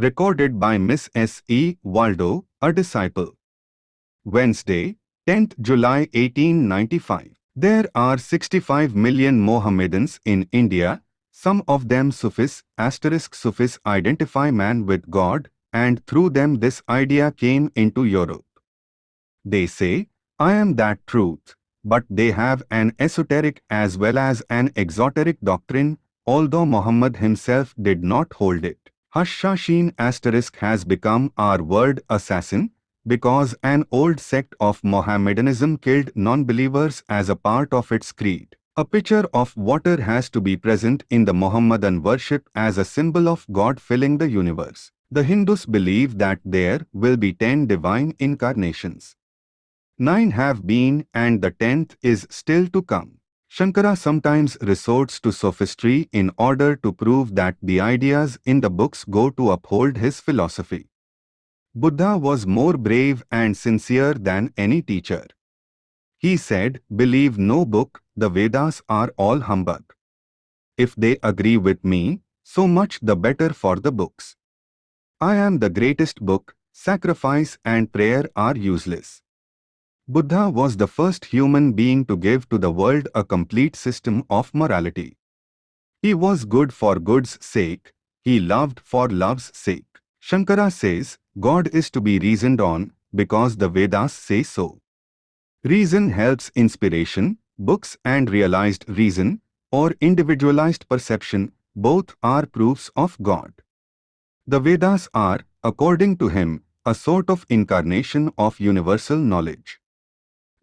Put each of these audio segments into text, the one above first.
Recorded by Miss S. E. Waldo, a disciple. Wednesday, 10th July 1895. There are 65 million Mohammedans in India. Some of them Sufis, asterisk Sufis identify man with God, and through them this idea came into Europe. They say, I am that truth, but they have an esoteric as well as an exoteric doctrine, although Muhammad himself did not hold it. Hashashin asterisk has become our word assassin, because an old sect of Mohammedanism killed non-believers as a part of its creed. A pitcher of water has to be present in the Mohammedan worship as a symbol of God filling the universe. The Hindus believe that there will be ten divine incarnations. Nine have been and the tenth is still to come. Shankara sometimes resorts to sophistry in order to prove that the ideas in the books go to uphold his philosophy. Buddha was more brave and sincere than any teacher. He said, believe no book, the Vedas are all humbug. If they agree with me, so much the better for the books. I am the greatest book, sacrifice and prayer are useless. Buddha was the first human being to give to the world a complete system of morality. He was good for good's sake, he loved for love's sake. Shankara says, God is to be reasoned on, because the Vedas say so. Reason helps inspiration, books and realized reason, or individualized perception, both are proofs of God. The Vedas are, according to him, a sort of incarnation of universal knowledge.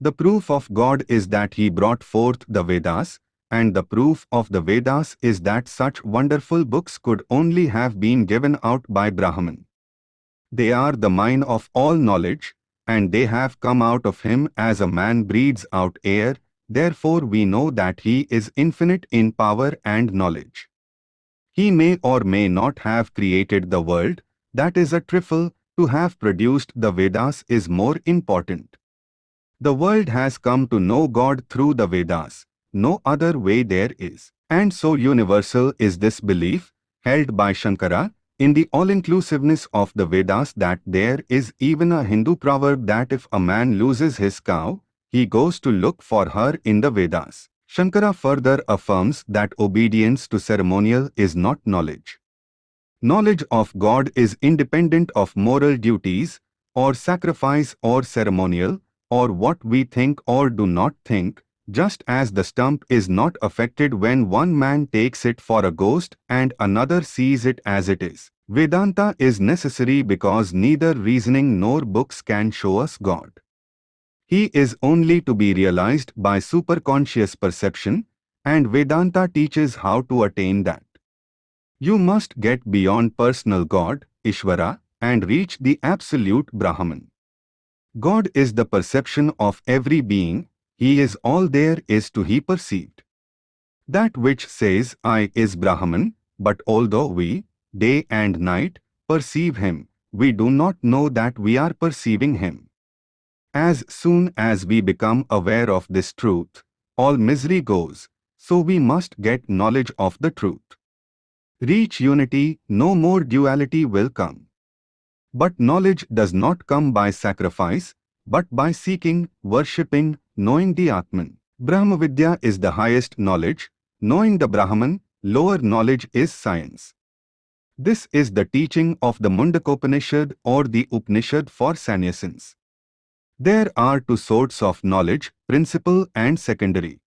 The proof of God is that he brought forth the Vedas, and the proof of the Vedas is that such wonderful books could only have been given out by Brahman. They are the mine of all knowledge, and they have come out of him as a man breathes out air, therefore we know that he is infinite in power and knowledge. He may or may not have created the world, that is a trifle, to have produced the Vedas is more important. The world has come to know God through the Vedas, no other way there is. And so universal is this belief, held by Shankara, in the all-inclusiveness of the Vedas that there is even a Hindu proverb that if a man loses his cow, he goes to look for her in the Vedas. Shankara further affirms that obedience to ceremonial is not knowledge. Knowledge of God is independent of moral duties, or sacrifice or ceremonial, or what we think or do not think, just as the stump is not affected when one man takes it for a ghost and another sees it as it is. Vedanta is necessary because neither reasoning nor books can show us God. He is only to be realized by superconscious perception, and Vedanta teaches how to attain that. You must get beyond personal God, Ishvara, and reach the absolute Brahman. God is the perception of every being, He is all there is to be perceived. That which says I is Brahman, but although we, day and night, perceive Him, we do not know that we are perceiving Him. As soon as we become aware of this truth, all misery goes, so we must get knowledge of the truth. Reach unity, no more duality will come. But knowledge does not come by sacrifice, but by seeking, worshipping, knowing the Atman. Brahmavidya is the highest knowledge, knowing the Brahman, lower knowledge is science. This is the teaching of the Mundakopanishad or the Upanishad for sannyasins. There are two sorts of knowledge, principal and secondary.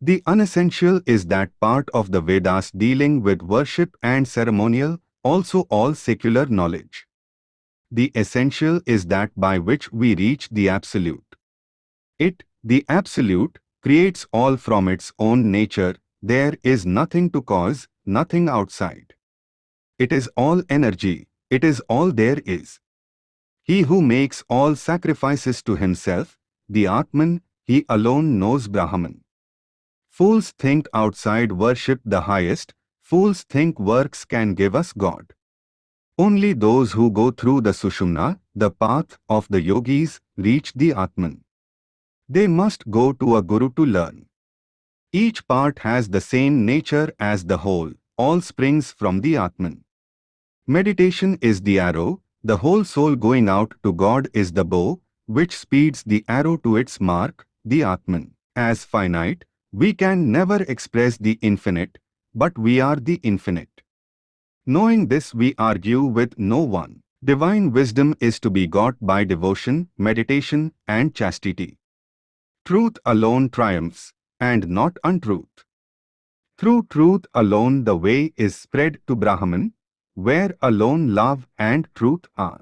The unessential is that part of the Vedas dealing with worship and ceremonial, also all secular knowledge. The essential is that by which we reach the Absolute. It, the Absolute, creates all from its own nature, there is nothing to cause, nothing outside. It is all energy, it is all there is. He who makes all sacrifices to himself, the Atman, he alone knows Brahman. Fools think outside worship the highest, fools think works can give us God. Only those who go through the Sushumna, the path of the yogis, reach the Atman. They must go to a guru to learn. Each part has the same nature as the whole, all springs from the Atman. Meditation is the arrow, the whole soul going out to God is the bow, which speeds the arrow to its mark, the Atman. As finite, we can never express the infinite, but we are the infinite. Knowing this we argue with no one. Divine wisdom is to be got by devotion, meditation and chastity. Truth alone triumphs, and not untruth. Through truth alone the way is spread to Brahman, where alone love and truth are.